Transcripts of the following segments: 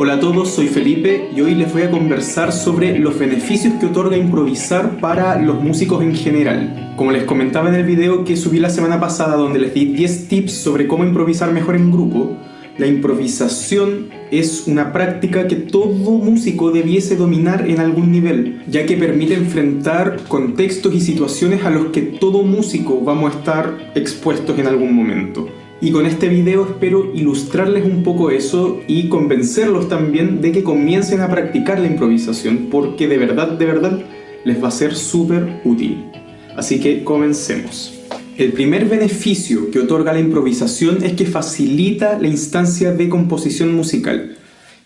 Hola a todos, soy Felipe y hoy les voy a conversar sobre los beneficios que otorga improvisar para los músicos en general. Como les comentaba en el video que subí la semana pasada donde les di 10 tips sobre cómo improvisar mejor en grupo, la improvisación es una práctica que todo músico debiese dominar en algún nivel, ya que permite enfrentar contextos y situaciones a los que todo músico vamos a estar expuestos en algún momento. Y con este video espero ilustrarles un poco eso y convencerlos también de que comiencen a practicar la improvisación, porque de verdad, de verdad, les va a ser súper útil. Así que comencemos. El primer beneficio que otorga la improvisación es que facilita la instancia de composición musical.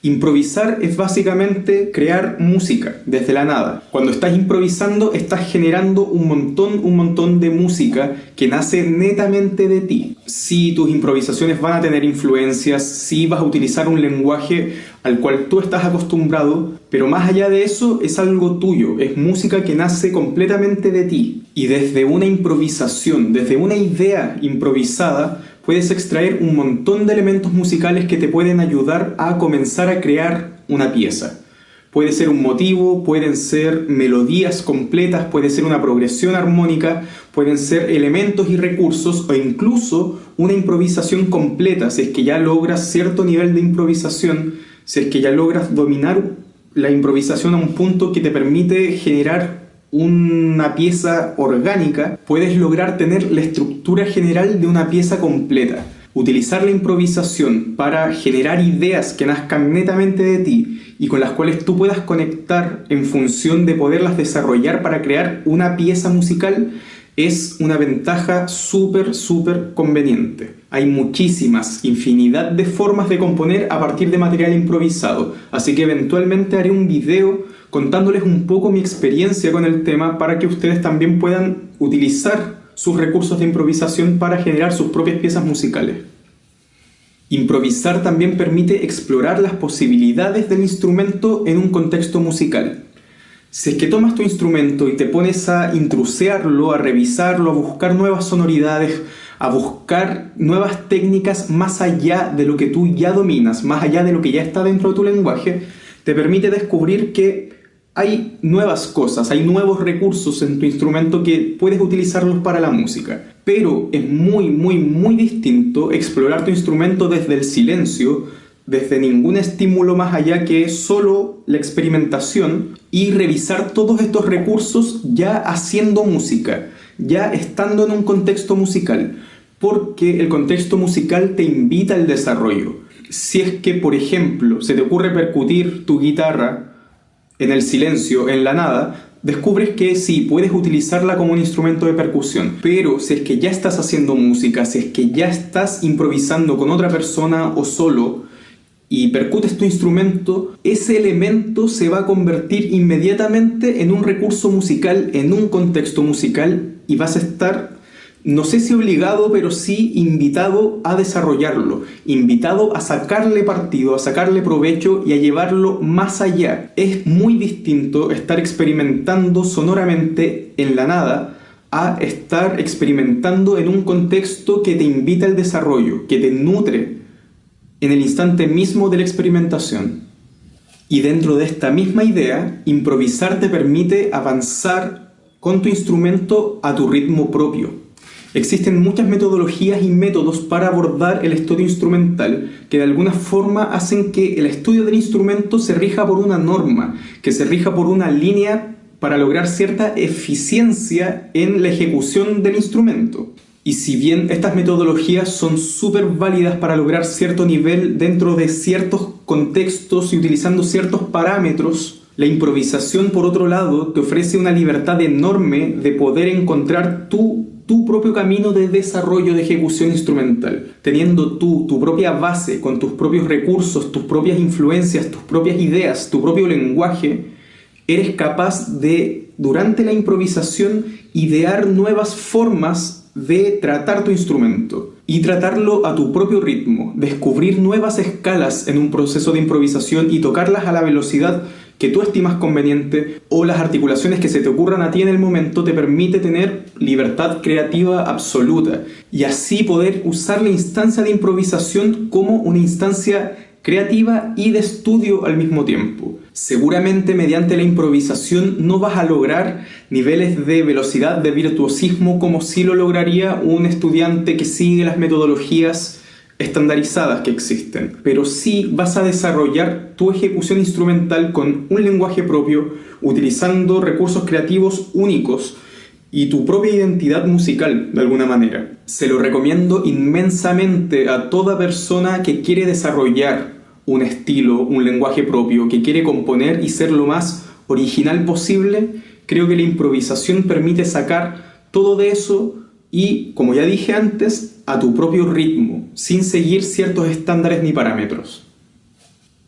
Improvisar es básicamente crear música desde la nada. Cuando estás improvisando estás generando un montón, un montón de música que nace netamente de ti. Si tus improvisaciones van a tener influencias, si vas a utilizar un lenguaje al cual tú estás acostumbrado, pero más allá de eso es algo tuyo, es música que nace completamente de ti. Y desde una improvisación, desde una idea improvisada, puedes extraer un montón de elementos musicales que te pueden ayudar a comenzar a crear una pieza. Puede ser un motivo, pueden ser melodías completas, puede ser una progresión armónica, pueden ser elementos y recursos o incluso una improvisación completa si es que ya logras cierto nivel de improvisación, si es que ya logras dominar la improvisación a un punto que te permite generar una pieza orgánica, puedes lograr tener la estructura general de una pieza completa. Utilizar la improvisación para generar ideas que nazcan netamente de ti y con las cuales tú puedas conectar en función de poderlas desarrollar para crear una pieza musical es una ventaja súper, súper conveniente. Hay muchísimas, infinidad de formas de componer a partir de material improvisado, así que eventualmente haré un video contándoles un poco mi experiencia con el tema para que ustedes también puedan utilizar sus recursos de improvisación para generar sus propias piezas musicales. Improvisar también permite explorar las posibilidades del instrumento en un contexto musical. Si es que tomas tu instrumento y te pones a intrusearlo, a revisarlo, a buscar nuevas sonoridades, a buscar nuevas técnicas más allá de lo que tú ya dominas, más allá de lo que ya está dentro de tu lenguaje, te permite descubrir que hay nuevas cosas, hay nuevos recursos en tu instrumento que puedes utilizarlos para la música. Pero es muy, muy, muy distinto explorar tu instrumento desde el silencio, desde ningún estímulo más allá que solo la experimentación y revisar todos estos recursos ya haciendo música, ya estando en un contexto musical, porque el contexto musical te invita al desarrollo. Si es que, por ejemplo, se te ocurre percutir tu guitarra en el silencio, en la nada, descubres que sí, puedes utilizarla como un instrumento de percusión, pero si es que ya estás haciendo música, si es que ya estás improvisando con otra persona o solo, y percutes tu instrumento, ese elemento se va a convertir inmediatamente en un recurso musical, en un contexto musical, y vas a estar no sé si obligado, pero sí invitado a desarrollarlo, invitado a sacarle partido, a sacarle provecho y a llevarlo más allá. Es muy distinto estar experimentando sonoramente en la nada a estar experimentando en un contexto que te invita al desarrollo, que te nutre en el instante mismo de la experimentación. Y dentro de esta misma idea, improvisar te permite avanzar con tu instrumento a tu ritmo propio, Existen muchas metodologías y métodos para abordar el estudio instrumental que de alguna forma hacen que el estudio del instrumento se rija por una norma, que se rija por una línea para lograr cierta eficiencia en la ejecución del instrumento. Y si bien estas metodologías son súper válidas para lograr cierto nivel dentro de ciertos contextos y utilizando ciertos parámetros, la improvisación, por otro lado, te ofrece una libertad enorme de poder encontrar tu tu propio camino de desarrollo de ejecución instrumental, teniendo tú tu propia base con tus propios recursos, tus propias influencias, tus propias ideas, tu propio lenguaje, eres capaz de, durante la improvisación, idear nuevas formas de tratar tu instrumento y tratarlo a tu propio ritmo, descubrir nuevas escalas en un proceso de improvisación y tocarlas a la velocidad que tú estimas conveniente o las articulaciones que se te ocurran a ti en el momento te permite tener libertad creativa absoluta y así poder usar la instancia de improvisación como una instancia creativa y de estudio al mismo tiempo. Seguramente mediante la improvisación no vas a lograr niveles de velocidad, de virtuosismo como si lo lograría un estudiante que sigue las metodologías estandarizadas que existen, pero sí vas a desarrollar tu ejecución instrumental con un lenguaje propio, utilizando recursos creativos únicos y tu propia identidad musical de alguna manera. Se lo recomiendo inmensamente a toda persona que quiere desarrollar un estilo, un lenguaje propio, que quiere componer y ser lo más original posible. Creo que la improvisación permite sacar todo de eso y, como ya dije antes, a tu propio ritmo, sin seguir ciertos estándares ni parámetros.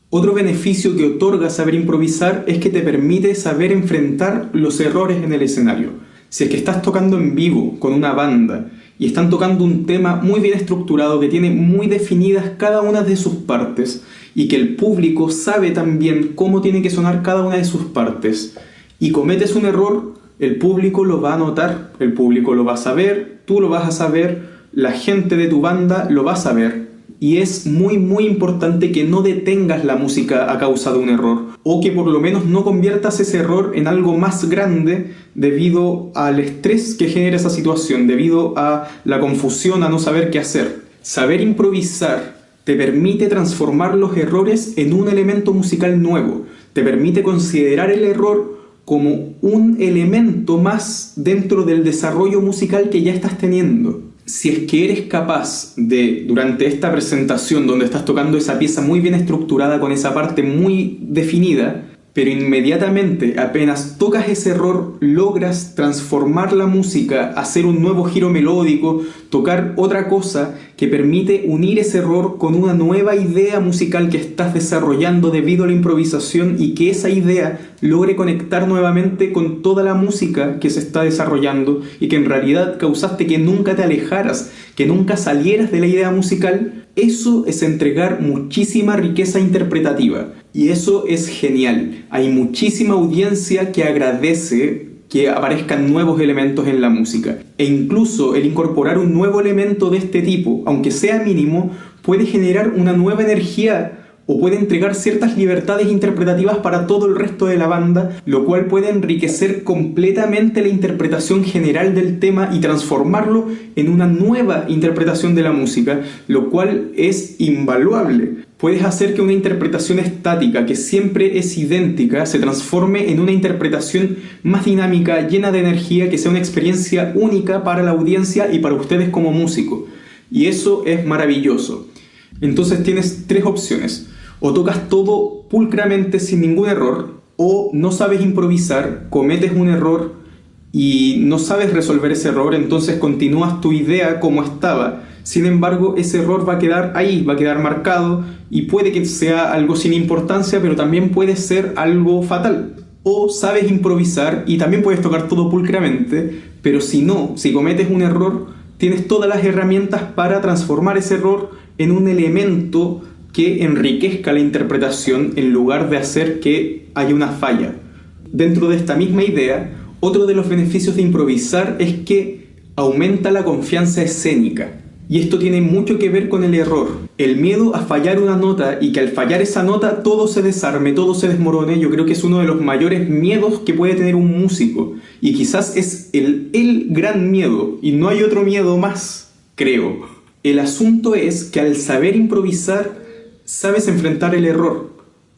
Otro beneficio que otorga saber improvisar es que te permite saber enfrentar los errores en el escenario. Si es que estás tocando en vivo con una banda y están tocando un tema muy bien estructurado que tiene muy definidas cada una de sus partes y que el público sabe también cómo tiene que sonar cada una de sus partes y cometes un error, el público lo va a notar, el público lo va a saber, tú lo vas a saber, la gente de tu banda lo va a saber. Y es muy muy importante que no detengas la música a causa de un error, o que por lo menos no conviertas ese error en algo más grande debido al estrés que genera esa situación, debido a la confusión, a no saber qué hacer. Saber improvisar te permite transformar los errores en un elemento musical nuevo, te permite considerar el error como un elemento más dentro del desarrollo musical que ya estás teniendo. Si es que eres capaz de, durante esta presentación donde estás tocando esa pieza muy bien estructurada, con esa parte muy definida, pero inmediatamente apenas tocas ese error logras transformar la música, hacer un nuevo giro melódico, tocar otra cosa que permite unir ese error con una nueva idea musical que estás desarrollando debido a la improvisación y que esa idea logre conectar nuevamente con toda la música que se está desarrollando y que en realidad causaste que nunca te alejaras, que nunca salieras de la idea musical, eso es entregar muchísima riqueza interpretativa. Y eso es genial. Hay muchísima audiencia que agradece que aparezcan nuevos elementos en la música. E incluso el incorporar un nuevo elemento de este tipo, aunque sea mínimo, puede generar una nueva energía o puede entregar ciertas libertades interpretativas para todo el resto de la banda, lo cual puede enriquecer completamente la interpretación general del tema y transformarlo en una nueva interpretación de la música, lo cual es invaluable. Puedes hacer que una interpretación estática, que siempre es idéntica, se transforme en una interpretación más dinámica, llena de energía, que sea una experiencia única para la audiencia y para ustedes como músico. Y eso es maravilloso. Entonces tienes tres opciones o tocas todo pulcramente sin ningún error, o no sabes improvisar, cometes un error y no sabes resolver ese error, entonces continúas tu idea como estaba. Sin embargo, ese error va a quedar ahí, va a quedar marcado y puede que sea algo sin importancia, pero también puede ser algo fatal. O sabes improvisar y también puedes tocar todo pulcramente, pero si no, si cometes un error, tienes todas las herramientas para transformar ese error en un elemento que enriquezca la interpretación en lugar de hacer que haya una falla. Dentro de esta misma idea, otro de los beneficios de improvisar es que aumenta la confianza escénica. Y esto tiene mucho que ver con el error. El miedo a fallar una nota y que al fallar esa nota todo se desarme, todo se desmorone, yo creo que es uno de los mayores miedos que puede tener un músico. Y quizás es el, el gran miedo, y no hay otro miedo más, creo. El asunto es que al saber improvisar sabes enfrentar el error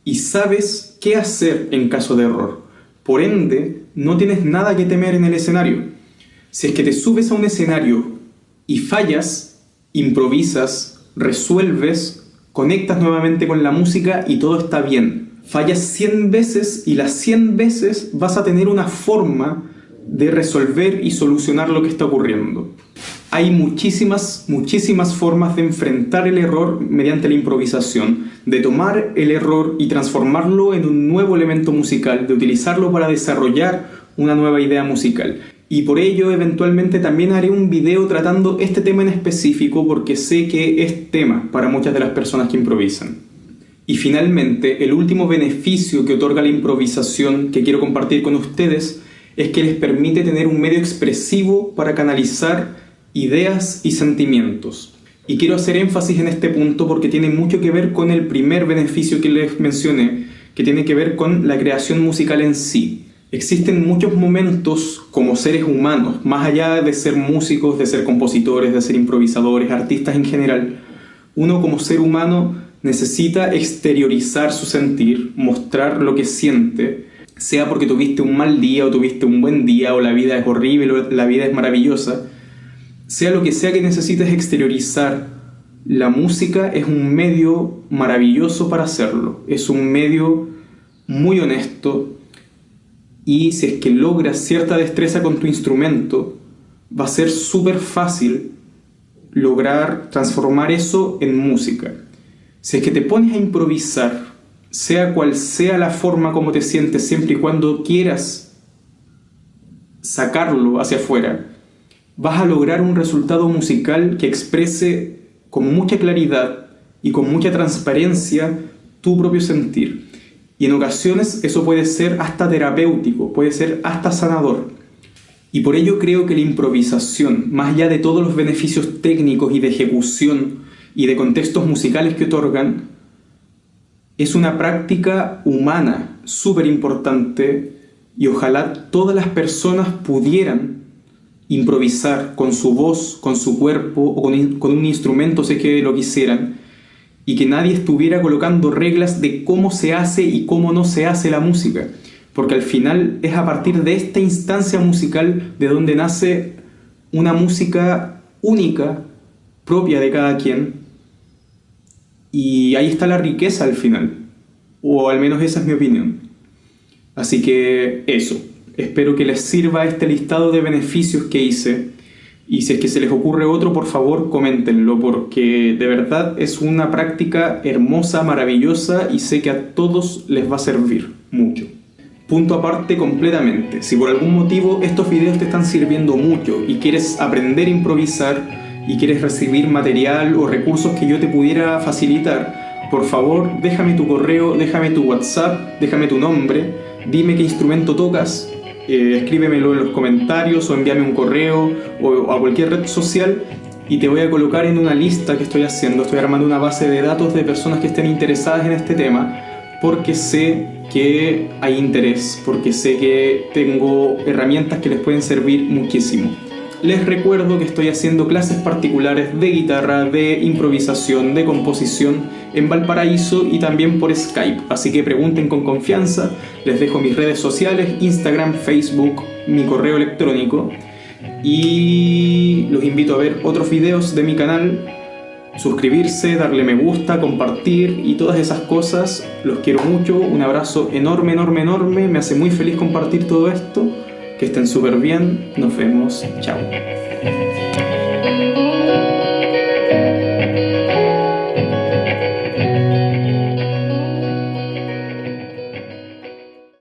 y sabes qué hacer en caso de error. Por ende, no tienes nada que temer en el escenario. Si es que te subes a un escenario y fallas, improvisas, resuelves, conectas nuevamente con la música y todo está bien. Fallas 100 veces y las 100 veces vas a tener una forma de resolver y solucionar lo que está ocurriendo. Hay muchísimas, muchísimas formas de enfrentar el error mediante la improvisación, de tomar el error y transformarlo en un nuevo elemento musical, de utilizarlo para desarrollar una nueva idea musical. Y por ello eventualmente también haré un video tratando este tema en específico porque sé que es tema para muchas de las personas que improvisan. Y finalmente, el último beneficio que otorga la improvisación que quiero compartir con ustedes es que les permite tener un medio expresivo para canalizar ideas y sentimientos. Y quiero hacer énfasis en este punto porque tiene mucho que ver con el primer beneficio que les mencioné, que tiene que ver con la creación musical en sí. Existen muchos momentos como seres humanos, más allá de ser músicos, de ser compositores, de ser improvisadores, artistas en general, uno como ser humano necesita exteriorizar su sentir, mostrar lo que siente, sea porque tuviste un mal día o tuviste un buen día o la vida es horrible o la vida es maravillosa, sea lo que sea que necesites exteriorizar, la música es un medio maravilloso para hacerlo, es un medio muy honesto y si es que logras cierta destreza con tu instrumento, va a ser súper fácil lograr transformar eso en música. Si es que te pones a improvisar, sea cual sea la forma como te sientes, siempre y cuando quieras sacarlo hacia afuera, vas a lograr un resultado musical que exprese con mucha claridad y con mucha transparencia tu propio sentir. Y en ocasiones eso puede ser hasta terapéutico, puede ser hasta sanador. Y por ello creo que la improvisación, más allá de todos los beneficios técnicos y de ejecución y de contextos musicales que otorgan, es una práctica humana súper importante y ojalá todas las personas pudieran improvisar con su voz, con su cuerpo o con, un instrumento, sé que lo quisieran, y que nadie estuviera colocando reglas de cómo se hace y cómo no se hace la música, porque al final es a partir de esta instancia musical de donde nace una música única, propia de cada quien, y ahí está la riqueza al final, o al menos esa es mi opinión. Así que eso. Espero que les sirva este listado de beneficios que hice. Y si es que se les ocurre otro, por favor, coméntenlo, porque de verdad es una práctica hermosa, maravillosa y sé que a todos les va a servir mucho. Punto aparte completamente, si por algún motivo estos videos te están sirviendo mucho y quieres aprender a improvisar y quieres recibir material o recursos que yo te pudiera facilitar, por favor déjame tu correo, déjame tu WhatsApp, déjame tu nombre, dime qué instrumento tocas eh, escríbemelo en los comentarios o envíame un correo o a cualquier red social y te voy a colocar en una lista que estoy haciendo. Estoy armando una base de datos de personas que estén interesadas en este tema porque sé que hay interés, porque sé que tengo herramientas que les pueden servir muchísimo. Les recuerdo que estoy haciendo clases particulares de guitarra, de improvisación, de composición en Valparaíso y también por Skype, así que pregunten con confianza, les dejo mis redes sociales, Instagram, Facebook, mi correo electrónico. Y los invito a ver otros videos de mi canal, suscribirse, darle me gusta, compartir y todas esas cosas. Los quiero mucho, un abrazo enorme, enorme, enorme, me hace muy feliz compartir todo esto. Que estén súper bien, nos vemos, chao.